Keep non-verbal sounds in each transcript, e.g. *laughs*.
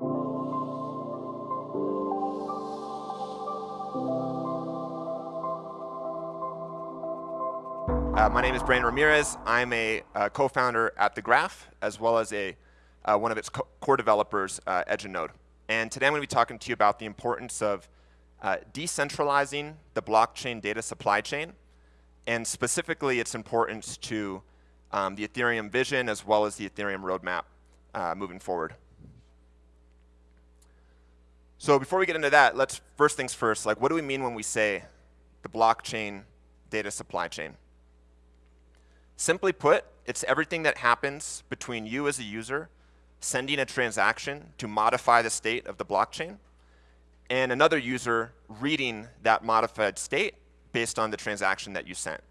Uh, my name is Brandon Ramirez. I'm a uh, co-founder at The Graph, as well as a, uh, one of its co core developers, uh, Edge and Node. And today I'm going to be talking to you about the importance of uh, decentralizing the blockchain data supply chain, and specifically its importance to um, the Ethereum vision as well as the Ethereum roadmap uh, moving forward. So before we get into that, let's first things first, like what do we mean when we say the blockchain data supply chain? Simply put, it's everything that happens between you as a user sending a transaction to modify the state of the blockchain and another user reading that modified state based on the transaction that you sent.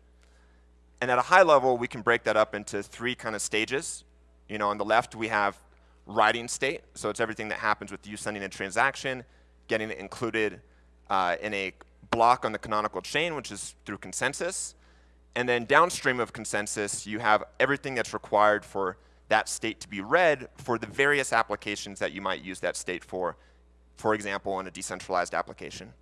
And at a high level, we can break that up into three kind of stages. You know, on the left, we have writing state. So it's everything that happens with you sending a transaction, getting it included uh, in a block on the canonical chain, which is through consensus. And then downstream of consensus, you have everything that's required for that state to be read for the various applications that you might use that state for, for example, in a decentralized application.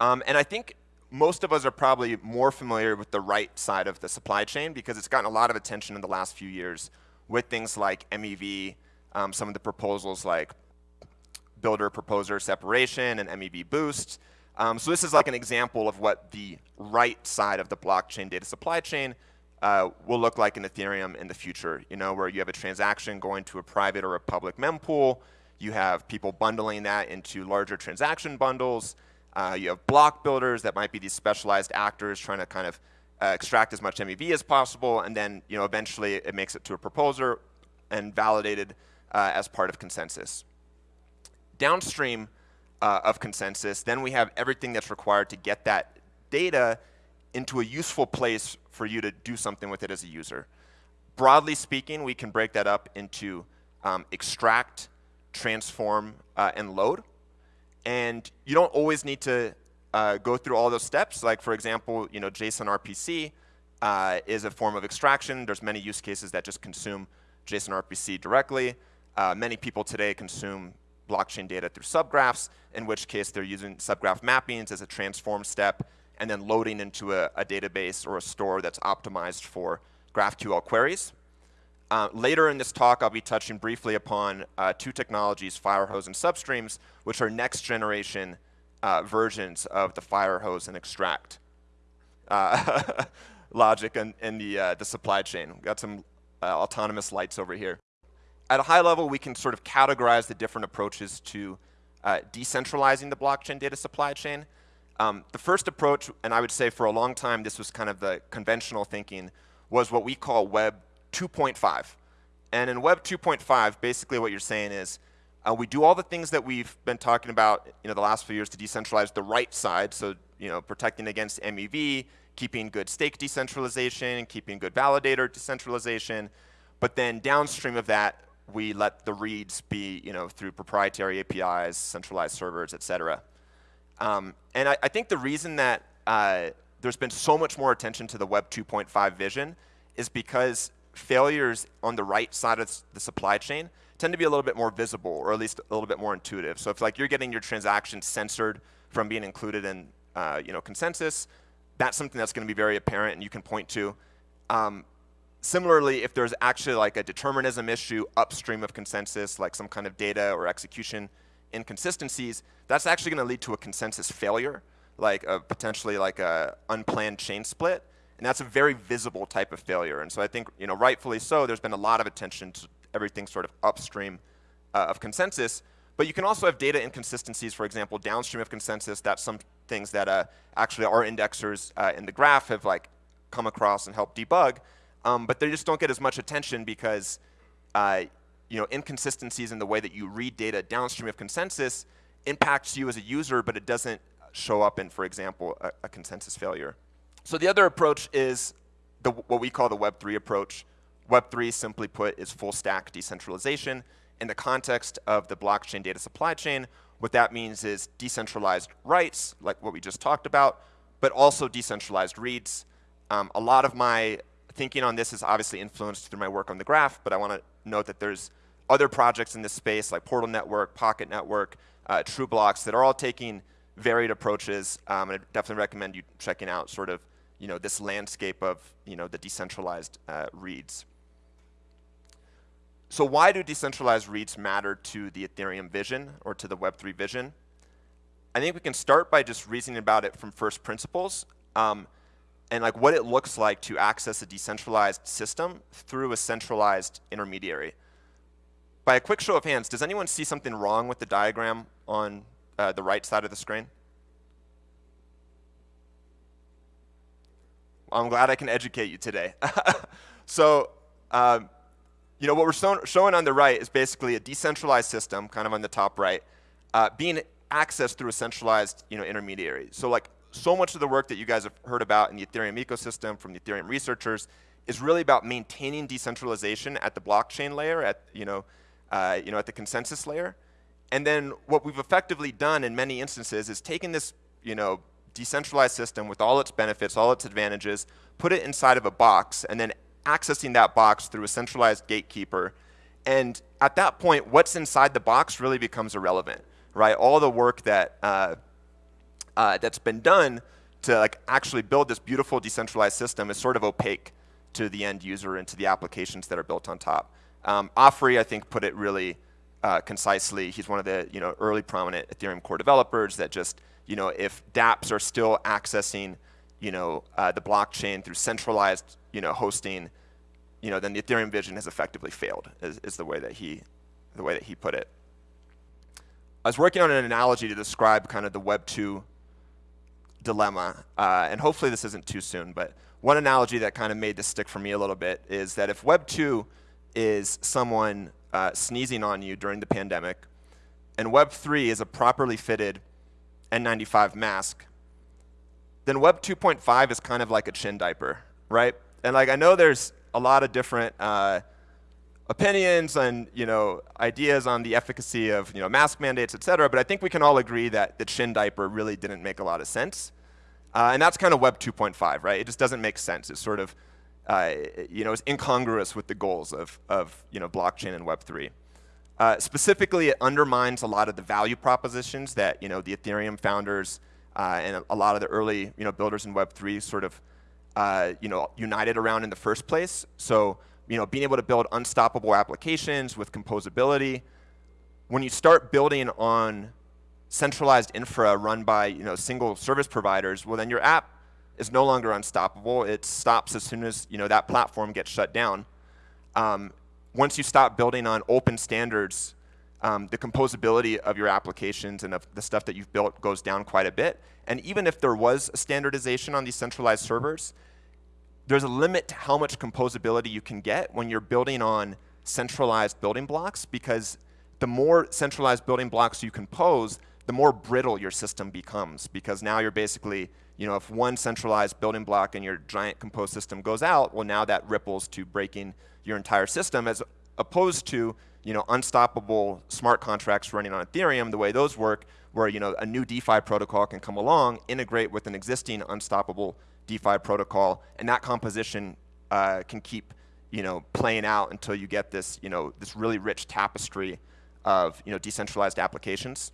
Um, and I think most of us are probably more familiar with the right side of the supply chain because it's gotten a lot of attention in the last few years with things like MEV, um, some of the proposals like builder proposer separation and MEV boost. Um, so this is like an example of what the right side of the blockchain data supply chain uh, will look like in Ethereum in the future, you know, where you have a transaction going to a private or a public mempool, you have people bundling that into larger transaction bundles, uh, you have block builders that might be these specialized actors trying to kind of uh, extract as much MEV as possible, and then you know, eventually it makes it to a proposer and validated uh, as part of consensus. Downstream, uh, of consensus, then we have everything that's required to get that data into a useful place for you to do something with it as a user. Broadly speaking, we can break that up into um, extract, transform, uh, and load. And you don't always need to uh, go through all those steps. Like for example, you know, JSON RPC uh, is a form of extraction. There's many use cases that just consume JSON RPC directly. Uh, many people today consume blockchain data through subgraphs, in which case they're using subgraph mappings as a transform step and then loading into a, a database or a store that's optimized for GraphQL queries. Uh, later in this talk, I'll be touching briefly upon uh, two technologies, Firehose and Substreams, which are next generation uh, versions of the fire hose and Extract uh, *laughs* logic in, in the, uh, the supply chain. We've got some uh, autonomous lights over here at a high level, we can sort of categorize the different approaches to uh, decentralizing the blockchain data supply chain. Um, the first approach, and I would say for a long time this was kind of the conventional thinking, was what we call Web 2.5. And in Web 2.5, basically what you're saying is uh, we do all the things that we've been talking about you know, the last few years to decentralize the right side, so you know, protecting against MEV, keeping good stake decentralization, keeping good validator decentralization, but then downstream of that, we let the reads be you know, through proprietary APIs, centralized servers, et cetera. Um, and I, I, think the reason that uh, there's been so much more attention to the Web 2.5 vision is because failures on the right side of the supply chain tend to be a little bit more visible, or at least a little bit more intuitive. So if like you're getting your transactions censored from being included in uh, you know, consensus, that's something that's going to be very apparent and you can point to. Um, Similarly, if there's actually like a determinism issue upstream of consensus, like some kind of data or execution inconsistencies, that's actually going to lead to a consensus failure, like a, potentially like a unplanned chain split. And that's a very visible type of failure. And so I think, you know, rightfully so, there's been a lot of attention to everything sort of upstream uh, of consensus. But you can also have data inconsistencies, for example, downstream of consensus. That's some things that uh, actually our indexers uh, in the graph have like come across and helped debug um, but they just don't get as much attention because uh, you know, inconsistencies in the way that you read data downstream of consensus impacts you as a user, but it doesn't show up in, for example, a, a consensus failure. So the other approach is the, what we call the Web3 approach. Web3, simply put, is full stack decentralization. In the context of the blockchain data supply chain, what that means is decentralized writes, like what we just talked about, but also decentralized reads. Um, a lot of my thinking on this is obviously influenced through my work on the graph, but I want to note that there's other projects in this space like Portal Network, Pocket Network, uh, TrueBlocks that are all taking varied approaches. Um, and I definitely recommend you checking out sort of you know this landscape of you know the decentralized uh, reads. So why do decentralized reads matter to the Ethereum vision or to the Web3 vision? I think we can start by just reasoning about it from first principles um, and like what it looks like to access a decentralized system through a centralized intermediary. By a quick show of hands, does anyone see something wrong with the diagram on uh, the right side of the screen? I'm glad I can educate you today. *laughs* so um, you know, what we're showing on the right is basically a decentralized system, kind of on the top right, uh, being accessed through a centralized you know, intermediary. So like so much of the work that you guys have heard about in the Ethereum ecosystem from the Ethereum researchers is really about maintaining decentralization at the blockchain layer, at, you know, uh, you know, at the consensus layer. And then what we've effectively done in many instances is taken this you know, decentralized system with all its benefits, all its advantages, put it inside of a box, and then accessing that box through a centralized gatekeeper. And at that point, what's inside the box really becomes irrelevant, right? All the work that, uh, uh, that's been done to like actually build this beautiful decentralized system is sort of opaque to the end user and to the applications that are built on top. Um, Afri, I think, put it really uh, concisely. He's one of the you know, early prominent Ethereum core developers that just, you know, if dApps are still accessing you know, uh, the blockchain through centralized, you know, hosting, you know, then the Ethereum vision has effectively failed, is, is the way that he, the way that he put it. I was working on an analogy to describe kind of the Web 2 dilemma, uh, and hopefully this isn't too soon, but one analogy that kind of made this stick for me a little bit is that if Web 2 is someone uh, sneezing on you during the pandemic, and Web 3 is a properly fitted N95 mask, then Web 2.5 is kind of like a chin diaper, right? And like I know there's a lot of different uh, opinions and you know ideas on the efficacy of you know mask mandates, et cetera, but I think we can all agree that the chin diaper really didn't make a lot of sense. Uh, and that's kind of Web 2.5, right? It just doesn't make sense. It's sort of, uh, you know, it's incongruous with the goals of, of you know, blockchain and Web 3. Uh, specifically, it undermines a lot of the value propositions that you know the Ethereum founders uh, and a, lot of the early you know, builders in Web3 sort of uh, you know, united around in the first place. So you know, being able to build unstoppable applications with composability. When you start building on centralized infra run by you know, single service providers, well then your app is no longer unstoppable. It stops as soon as you know, that platform gets shut down. Um, once you stop building on open standards um, the composability of your applications and of the stuff that you've built goes down quite a bit. And even if there was a standardization on these centralized servers, there's a limit to how much composability you can get when you're building on centralized building blocks because the more centralized building blocks you compose, the more brittle your system becomes because now you're basically, you know, if one centralized building block in your giant compose system goes out, well now that ripples to breaking your entire system as opposed to you know, unstoppable smart contracts running on Ethereum, the way those work, where you know, a new DeFi protocol can come along, integrate with an existing unstoppable DeFi protocol, and that composition uh, can keep you know, playing out until you get this, you know, this really rich tapestry of you know, decentralized applications.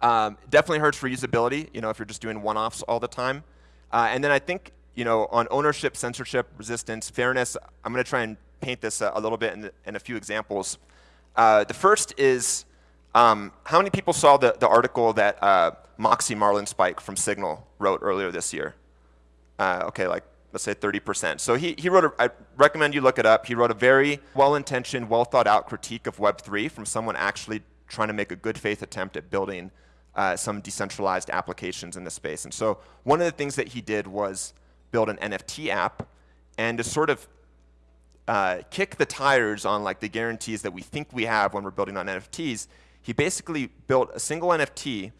Um, definitely hurts for usability, you know, if you're just doing one-offs all the time. Uh, and then I think, you know, on ownership, censorship, resistance, fairness, I'm going to try and paint this a, a little bit in, the, in, a few examples. Uh, the first is um, how many people saw the, the article that uh, Moxie Marlinspike from Signal wrote earlier this year? Uh, okay, like let's say 30%. So he, he wrote, a, I recommend you look it up. He wrote a very well-intentioned, well-thought-out critique of Web3 from someone actually trying to make a good faith attempt at building uh, some decentralized applications in the space. And so one of the things that he did was build an NFT app and to sort of uh, kick the tires on like the guarantees that we think we have when we're building on NFTs, he basically built a single NFT,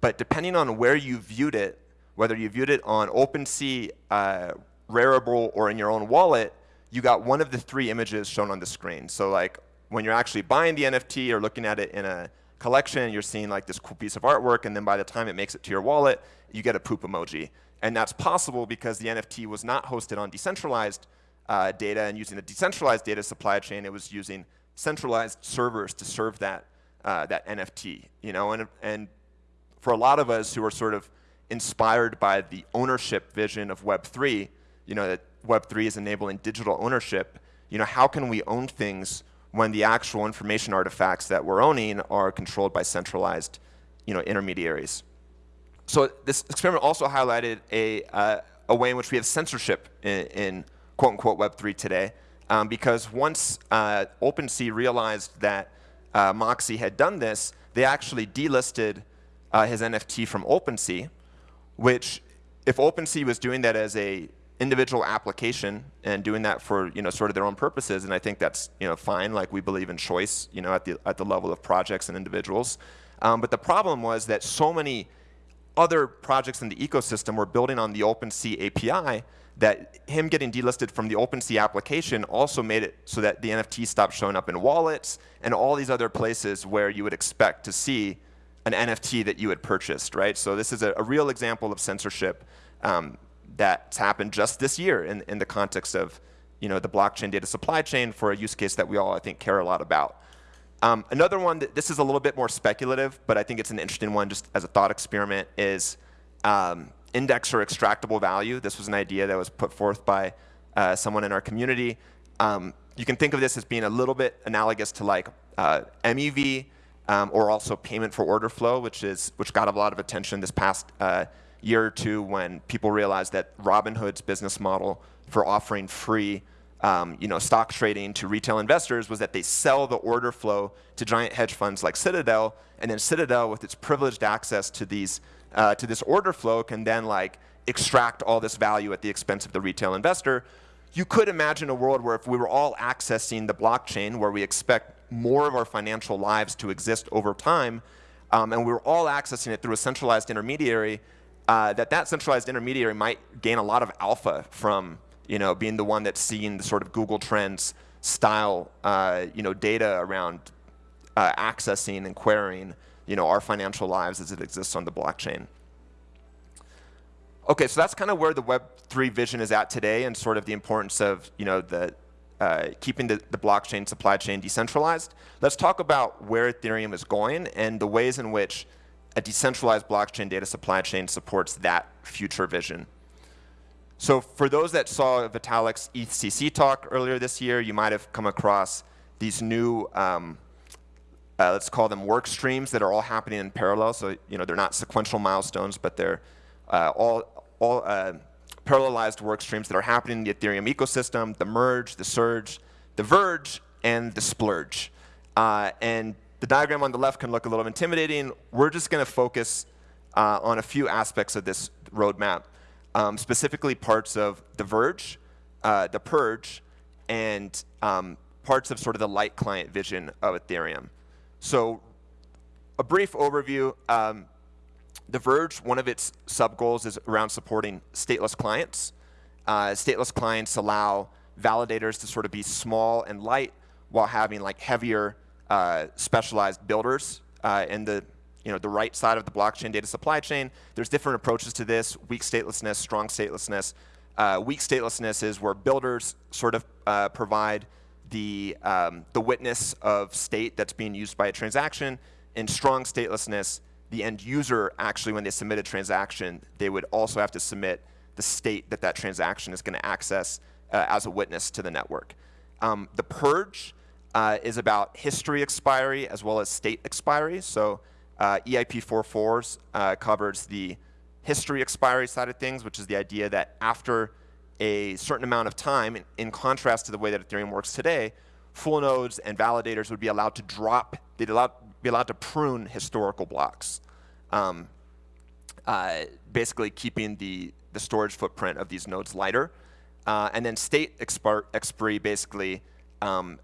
but depending on where you viewed it, whether you viewed it on OpenSea, uh, Rarible, or in your own wallet, you got one of the three images shown on the screen. So like when you're actually buying the NFT or looking at it in a collection, you're seeing like this cool piece of artwork, and then by the time it makes it to your wallet, you get a poop emoji. And that's possible because the NFT was not hosted on decentralized uh, data and using a decentralized data supply chain, it was using centralized servers to serve that, uh, that NFT, you know, and, and for a lot of us who are sort of inspired by the ownership vision of Web3, you know, that Web3 is enabling digital ownership, you know, how can we own things when the actual information artifacts that we're owning are controlled by centralized, you know, intermediaries? So this experiment also highlighted a, uh, a way in which we have censorship in, in quote unquote Web3 today. Um, because once uh, OpenSea realized that uh, Moxie had done this, they actually delisted uh, his NFT from OpenSea, which if OpenSea was doing that as a individual application and doing that for you know sort of their own purposes, and I think that's you know fine. Like we believe in choice, you know, at the at the level of projects and individuals. Um, but the problem was that so many other projects in the ecosystem were building on the OpenSea API that him getting delisted from the OpenSea application also made it so that the NFT stopped showing up in wallets and all these other places where you would expect to see an NFT that you had purchased, right? So this is a, a real example of censorship um, that's happened just this year in, in the context of you know, the blockchain data supply chain for a use case that we all, I think, care a lot about. Um, another one, that, this is a little bit more speculative, but I think it's an interesting one just as a thought experiment, is um, index or extractable value. This was an idea that was put forth by uh, someone in our community. Um, you can think of this as being a little bit analogous to like uh, MEV um, or also payment for order flow, which is which got a lot of attention this past uh, year or two when people realized that Robinhood's business model for offering free um, you know, stock trading to retail investors was that they sell the order flow to giant hedge funds like Citadel, and then Citadel, with its privileged access to these uh, to this order flow, can then like extract all this value at the expense of the retail investor. You could imagine a world where if we were all accessing the blockchain, where we expect more of our financial lives to exist over time, um, and we were all accessing it through a centralized intermediary, uh, that that centralized intermediary might gain a lot of alpha from you know, being the one that's seeing the sort of Google Trends style, uh, you know, data around uh, accessing and querying, you know, our financial lives as it exists on the blockchain. Okay, so that's kind of where the Web3 vision is at today and sort of the importance of, you know, the uh, keeping the, the blockchain supply chain decentralized. Let's talk about where Ethereum is going and the ways in which a decentralized blockchain data supply chain supports that future vision. So for those that saw Vitalik's EthCC talk earlier this year, you might have come across these new, um, uh, let's call them work streams that are all happening in parallel. So you know they're not sequential milestones, but they're uh, all, all uh, parallelized work streams that are happening in the Ethereum ecosystem, the merge, the surge, the verge, and the splurge. Uh, and the diagram on the left can look a little intimidating. We're just going to focus uh, on a few aspects of this roadmap um, specifically parts of The Verge, uh, The Purge, and um, parts of sort of the light client vision of Ethereum. So a brief overview. Um, the Verge, one of its sub-goals is around supporting stateless clients. Uh, stateless clients allow validators to sort of be small and light while having like heavier uh, specialized builders uh, in the you know, the right side of the blockchain data supply chain. There's different approaches to this, weak statelessness, strong statelessness. Uh, weak statelessness is where builders sort of uh, provide the, um, the witness of state that's being used by a transaction. In strong statelessness, the end user actually, when they submit a transaction, they would also have to submit the state that that transaction is going to access uh, as a witness to the network. Um, the purge uh, is about history expiry as well as state expiry. So uh, EIP 44s uh, covers the history expiry side of things, which is the idea that after a certain amount of time, in, in contrast to the way that Ethereum works today, full nodes and validators would be allowed to drop, they'd allow, be allowed to prune historical blocks, um, uh, basically keeping the, the storage footprint of these nodes lighter. Uh, and then state expiry basically um,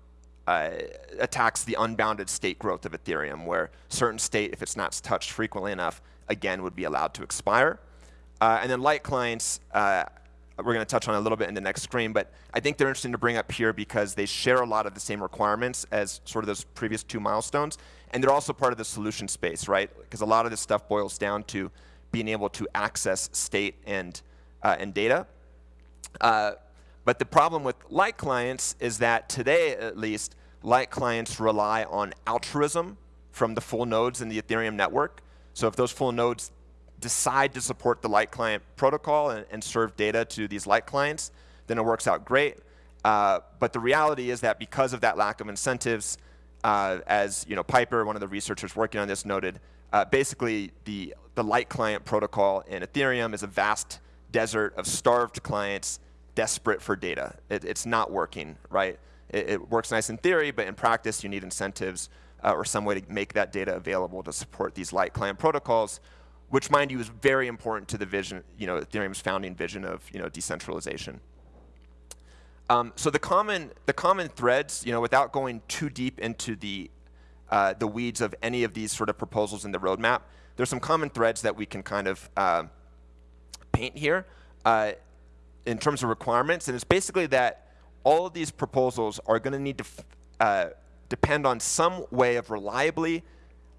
uh, attacks the unbounded state growth of Ethereum, where certain state, if it's not touched frequently enough, again would be allowed to expire. Uh, and then light clients, uh, we're going to touch on a little bit in the next screen, but I think they're interesting to bring up here because they share a lot of the same requirements as sort of those previous two milestones. And they're also part of the solution space, right? Because a lot of this stuff boils down to being able to access state and, uh, and data. Uh, but the problem with light clients is that today, at least, light clients rely on altruism from the full nodes in the Ethereum network. So if those full nodes decide to support the light client protocol and, and serve data to these light clients, then it works out great. Uh, but the reality is that because of that lack of incentives, uh, as you know, Piper, one of the researchers working on this, noted, uh, basically the, the light client protocol in Ethereum is a vast desert of starved clients desperate for data. It, it's not working, right? It, it, works nice in theory, but in practice you need incentives uh, or some way to make that data available to support these light client protocols, which mind you is very important to the vision, you know, Ethereum's founding vision of you know, decentralization. Um, so the common, the common threads, you know, without going too deep into the, uh, the weeds of any of these sort of proposals in the roadmap, there's some common threads that we can kind of uh, paint here uh, in terms of requirements. And it's basically that all of these proposals are going to need to uh, depend on some way of reliably,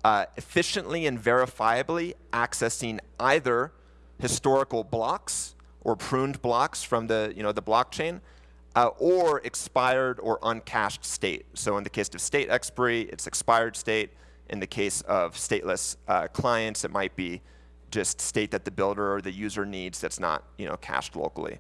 uh, efficiently, and verifiably accessing either historical blocks or pruned blocks from the, you know, the blockchain, uh, or expired or uncached state. So in the case of state expiry, it's expired state. In the case of stateless uh, clients, it might be just state that the builder or the user needs that's not you know, cached locally.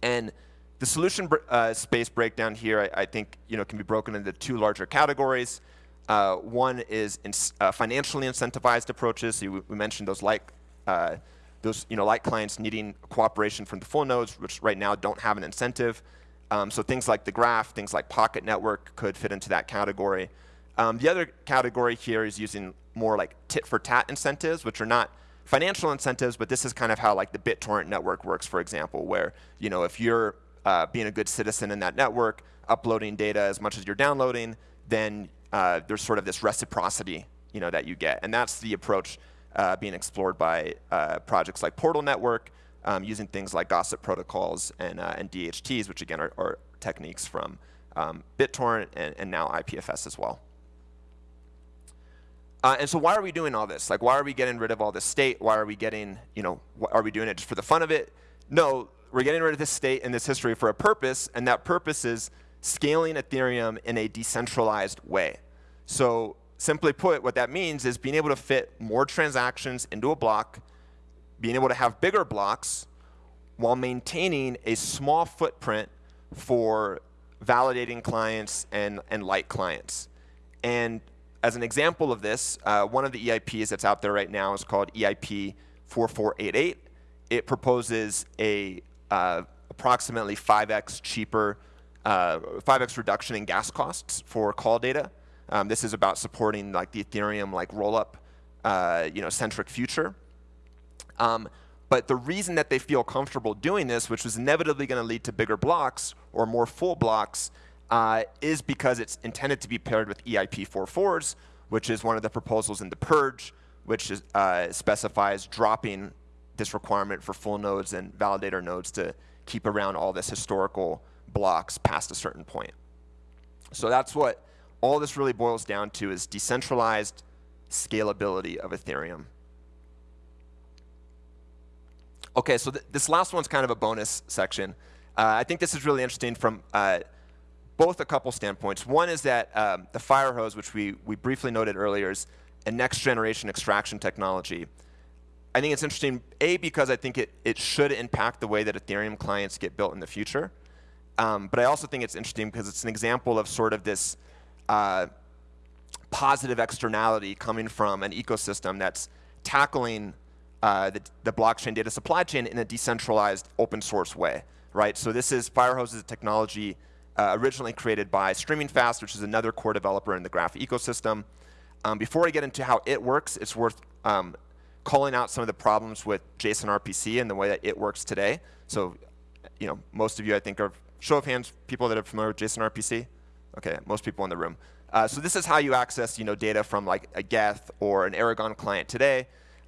And the solution uh, space breakdown here, I, I, think, you know, can be broken into two larger categories. Uh, one is in, uh, financially incentivized approaches. So we, mentioned those like uh, those you know, light clients needing cooperation from the full nodes, which right now don't have an incentive. Um, so things like the graph, things like Pocket Network could fit into that category. Um, the other category here is using more like tit-for-tat incentives, which are not financial incentives, but this is kind of how like the BitTorrent network works, for example, where you know if you're uh, being a good citizen in that network, uploading data as much as you're downloading, then uh, there's sort of this reciprocity you know, that you get. And that's the approach uh, being explored by uh, projects like Portal Network, um, using things like gossip protocols and, uh, and DHTs, which again are, are techniques from um, BitTorrent and, and, now IPFS as well. Uh, and so why are we doing all this? Like, why are we getting rid of all this state? Why are we getting, you know, are we doing it just for the fun of it? No, we're getting rid of this state and this history for a purpose, and that purpose is scaling Ethereum in a decentralized way. So simply put, what that means is being able to fit more transactions into a block, being able to have bigger blocks while maintaining a small footprint for validating clients and, and light clients. And as an example of this, uh, one of the EIPs that's out there right now is called EIP 4488. It proposes a uh, approximately 5x cheaper, uh, 5x reduction in gas costs for call data. Um, this is about supporting like the Ethereum like rollup, uh, you know, centric future. Um, but the reason that they feel comfortable doing this, which was inevitably going to lead to bigger blocks or more full blocks, uh, is because it's intended to be paired with EIP 44s, which is one of the proposals in the purge, which is, uh, specifies dropping this requirement for full nodes and validator nodes to keep around all this historical blocks past a certain point. So that's what all this really boils down to is decentralized scalability of Ethereum. Okay, so th this last one's kind of a bonus section. Uh, I think this is really interesting from uh, both a couple standpoints. One is that um, the Firehose, which we, we briefly noted earlier, is a next generation extraction technology. I think it's interesting, A, because I think it, it should impact the way that Ethereum clients get built in the future. Um, but I also think it's interesting because it's an example of sort of this uh, positive externality coming from an ecosystem that's tackling uh, the, the, blockchain data supply chain in a decentralized open source way, right? So this is Firehose is a technology uh, originally created by Streaming Fast, which is another core developer in the Graph ecosystem. Um, before I get into how it works, it's worth um, calling out some of the problems with JSON RPC and the way that it works today. So, you know, most of you I think are show of hands people that are familiar with JSON RPC. Okay, most people in the room. Uh, so this is how you access you know, data from like a Geth or an Erigon client today.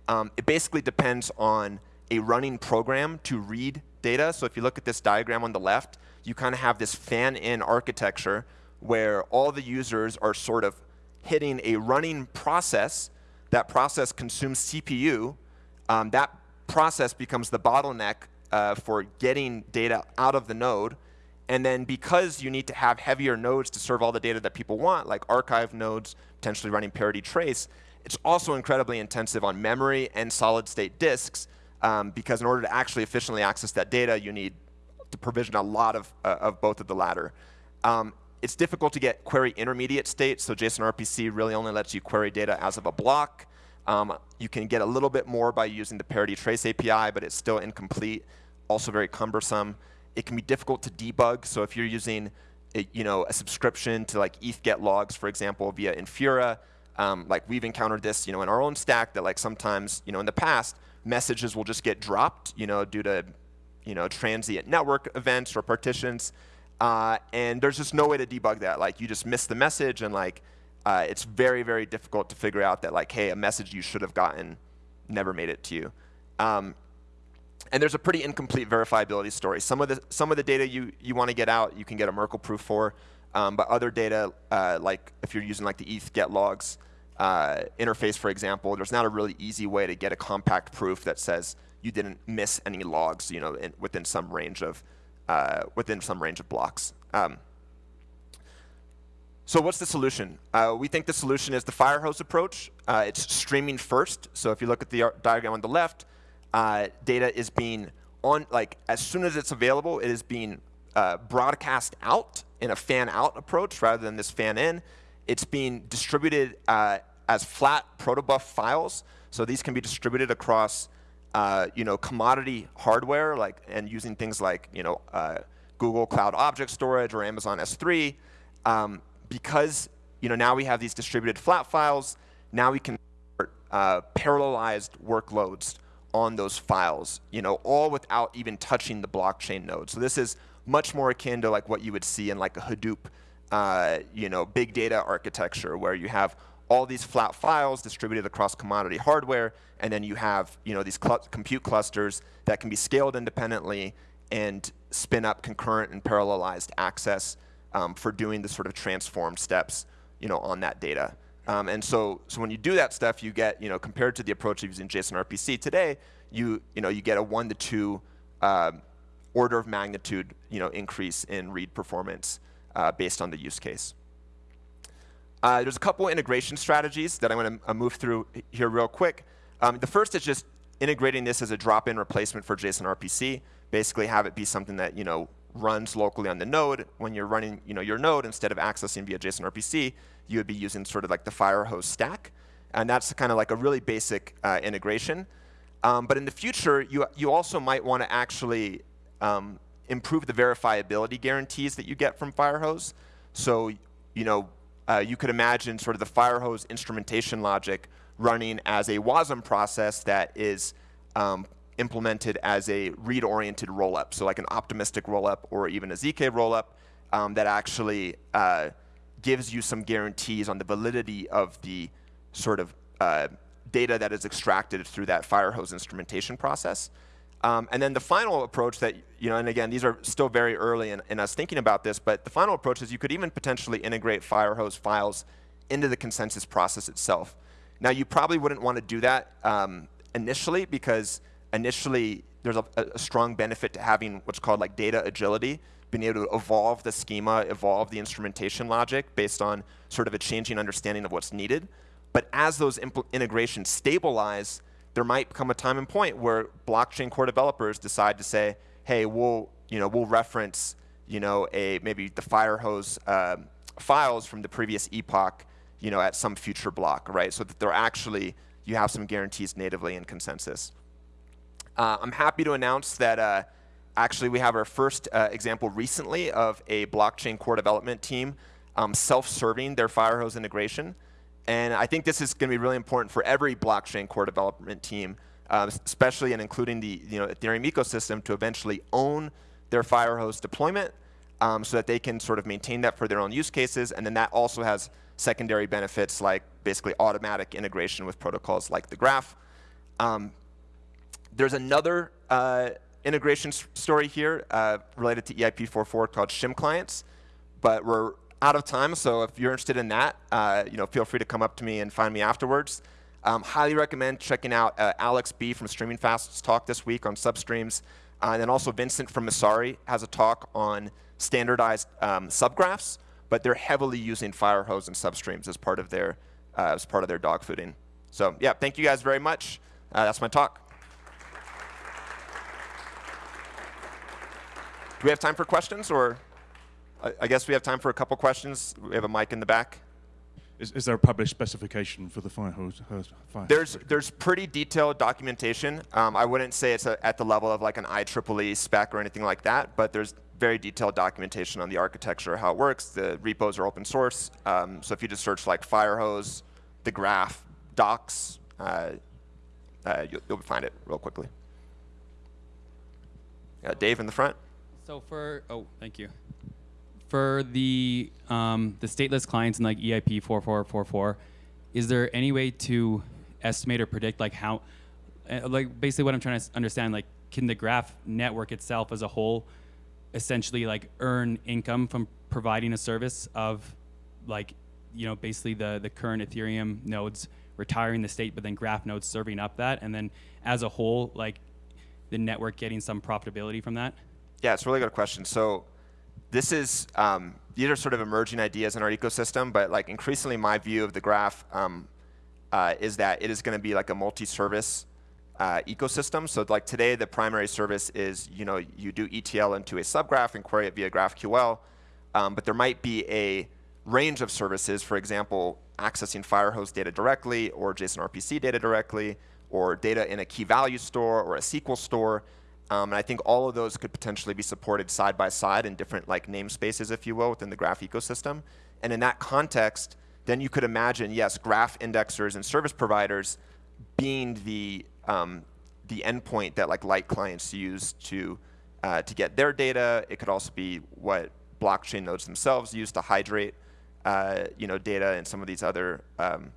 Um, it basically depends on a running program to read data. So if you look at this diagram on the left, you kind of have this fan-in architecture where all the users are sort of hitting a running process. That process consumes CPU. Um, that process becomes the bottleneck uh, for getting data out of the node and then because you need to have heavier nodes to serve all the data that people want, like archive nodes, potentially running parity trace, it's also incredibly intensive on memory and solid state disks um, because in order to actually efficiently access that data, you need to provision a lot of, uh, of both of the latter. Um, it's difficult to get query intermediate states, so JSON RPC really only lets you query data as of a block. Um, you can get a little bit more by using the parity trace API, but it's still incomplete, also very cumbersome. It can be difficult to debug, so if you're using a, you know, a subscription to like ETH get logs, for example, via Infura, um, like we've encountered this you know, in our own stack that like sometimes you know, in the past, messages will just get dropped you know, due to you know, transient network events or partitions. Uh, and there's just no way to debug that. Like you just miss the message and like uh, it's very, very difficult to figure out that like, hey, a message you should have gotten never made it to you. Um, and there's a pretty incomplete verifiability story. Some of the, some of the data you, you want to get out, you can get a Merkle proof for. Um, but other data, uh, like if you're using like the ETH get logs uh, interface, for example, there's not a really easy way to get a compact proof that says you didn't miss any logs, you know, in, within some range of uh, within some range of blocks. Um, so what's the solution? Uh, we think the solution is the firehose approach. Uh, it's streaming first. So if you look at the diagram on the left, uh, data is being on, like as soon as it's available, it is being uh, broadcast out in a fan out approach rather than this fan in. It's being distributed uh, as flat protobuf files. So these can be distributed across uh, you know, commodity hardware, like and using things like you know, Google Cloud Object Storage or Amazon S3. Um, because you know, now we have these distributed flat files, now we can uh, parallelized workloads on those files, you know, all without even touching the blockchain node. So this is much more akin to like what you would see in like a Hadoop, uh, you know, big data architecture where you have all these flat files distributed across commodity hardware, and then you have you know these cl compute clusters that can be scaled independently and spin up concurrent and parallelized access um, for doing the sort of transform steps you know, on that data. Um, and so, so when you do that stuff, you get, you know, compared to the approach of using JSON RPC today, you, you, know, you get a one to two um, order of magnitude you know, increase in read performance uh, based on the use case. Uh, there's a couple integration strategies that I'm going to uh, move through here real quick. Um, the first is just integrating this as a drop-in replacement for JSON RPC. Basically have it be something that you know runs locally on the node. When you're running you know, your node, instead of accessing via JSON RPC, you would be using sort of like the Firehose stack. And that's kind of like a really basic uh, integration. Um, but in the future, you, you also might want to actually um, improve the verifiability guarantees that you get from Firehose. So you know, uh, you could imagine sort of the Firehose instrumentation logic running as a WASM process that is um, implemented as a read-oriented rollup, so like an optimistic rollup or even a ZK rollup um, that actually uh, gives you some guarantees on the validity of the sort of uh, data that is extracted through that Firehose instrumentation process. Um, and then the final approach that, you know, and again, these are still very early in, in, us thinking about this, but the final approach is you could even potentially integrate Firehose files into the consensus process itself. Now, you probably wouldn't want to do that um, initially because initially there's a, a, strong benefit to having what's called like data agility, being able to evolve the schema, evolve the instrumentation logic based on sort of a changing understanding of what's needed. But as those integrations stabilize, there might come a time and point where blockchain core developers decide to say, hey, we'll, you know, we'll reference you know, a, maybe the Firehose uh, files from the previous epoch you know, at some future block, right? So that they're actually, you have some guarantees natively in consensus. Uh, I'm happy to announce that uh, actually we have our first uh, example recently of a blockchain core development team um, self-serving their Firehose integration. And I think this is going to be really important for every blockchain core development team, uh, especially and including the you know, Ethereum ecosystem to eventually own their Firehose deployment um, so that they can sort of maintain that for their own use cases. And then that also has secondary benefits like basically automatic integration with protocols like the graph. Um, there's another uh, integration story here uh, related to EIP44 called Shim clients, but we're out of time, so if you're interested in that, uh, you know, feel free to come up to me and find me afterwards. Um, highly recommend checking out uh, Alex B from Streaming Fast's talk this week on substreams. Uh, and then also Vincent from Messari has a talk on standardized um, subgraphs, but they're heavily using Firehose and substreams as part of their uh, as part of their dog fooding. So yeah, thank you guys very much. Uh, that's my talk. Do we have time for questions, or I, I guess we have time for a couple questions. We have a mic in the back. Is, is there a published specification for the fire hose? hose fire there's there's pretty detailed documentation. Um, I wouldn't say it's a, at the level of like an IEEE spec or anything like that, but there's very detailed documentation on the architecture, how it works. The repos are open source. Um, so if you just search like Firehose, the graph, docs, uh, uh, you'll, you'll, find it real quickly. Yeah, Dave in the front. So for, oh, thank you. For the, um, the stateless clients in like EIP 4444, is there any way to estimate or predict like how, uh, like basically what I'm trying to understand, like can the graph network itself as a whole essentially like earn income from providing a service of like, you know, basically the, the current Ethereum nodes retiring the state, but then graph nodes serving up that. And then as a whole, like the network getting some profitability from that? Yeah, it's a really good question. So this is, um, these are sort of emerging ideas in our ecosystem, but like increasingly my view of the graph um, uh, is that it is going to be like a multi-service uh, ecosystem. So like today, the primary service is, you know, you do ETL into a subgraph and query it via GraphQL, um, but there might be a range of services, for example, accessing Firehose data directly or JSON RPC data directly or data in a key value store or a SQL store um, and I think all of those could potentially be supported side by side in different like namespaces, if you will, within the graph ecosystem. And in that context, then you could imagine, yes, graph indexers and service providers being the um, the endpoint that like light clients use to uh, to get their data. It could also be what blockchain nodes themselves use to hydrate, uh, you know, data and some of these other, um,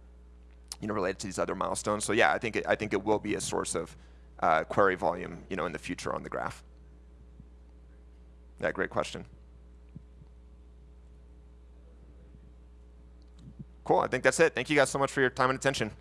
you know, related to these other milestones. So yeah, I think it, I think it will be a source of uh, query volume you know, in the future on the graph? Yeah, great question. Cool, I think that's it. Thank you guys so much for your time and attention.